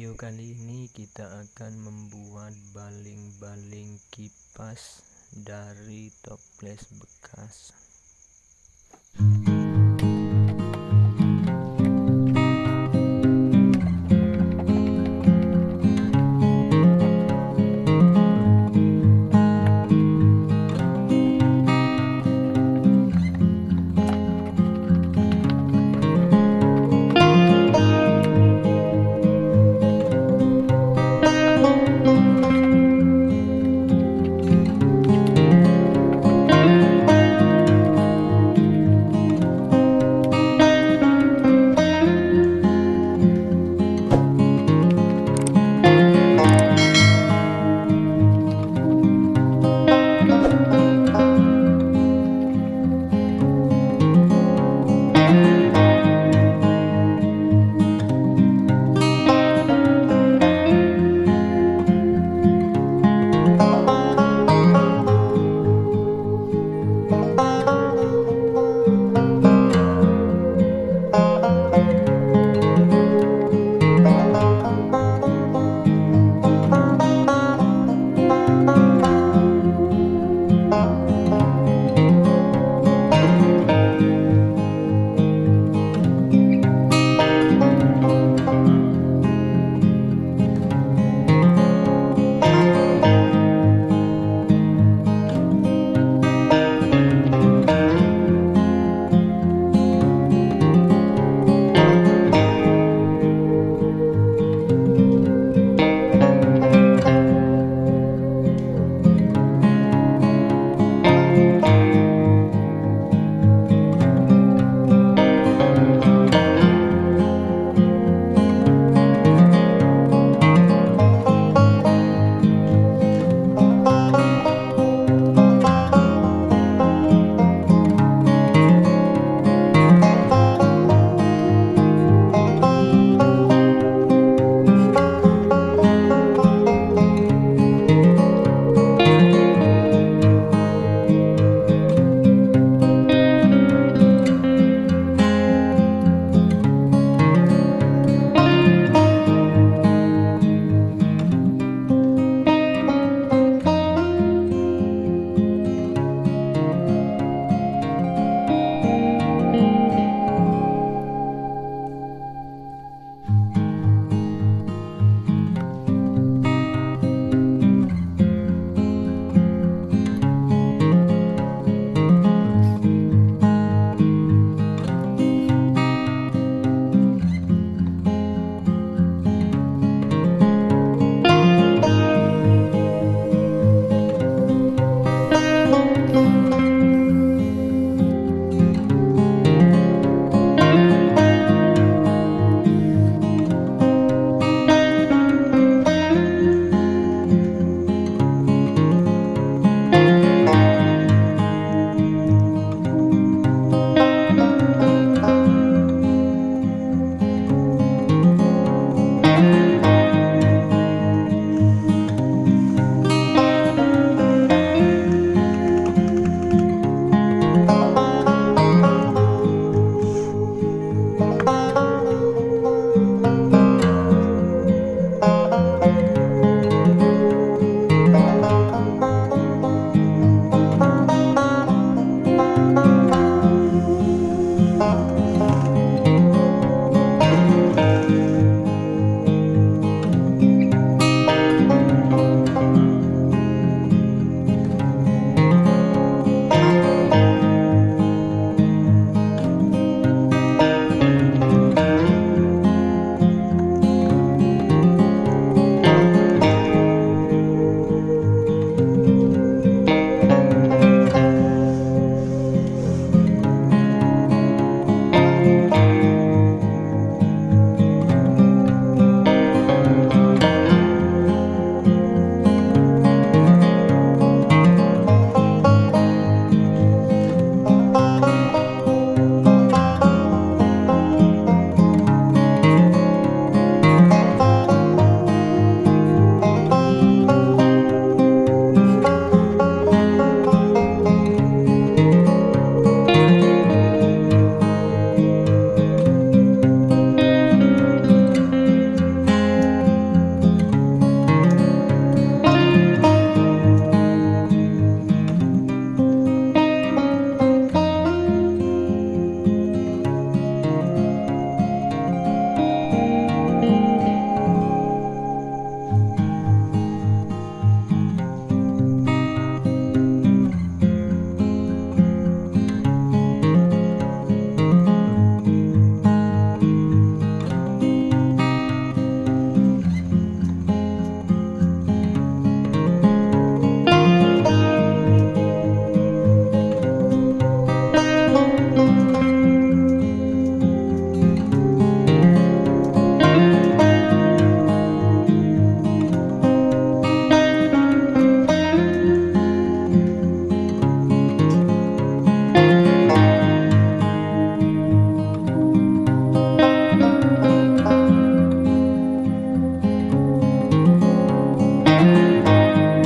Video kali ini kita akan membuat baling-baling kipas dari toples bekas.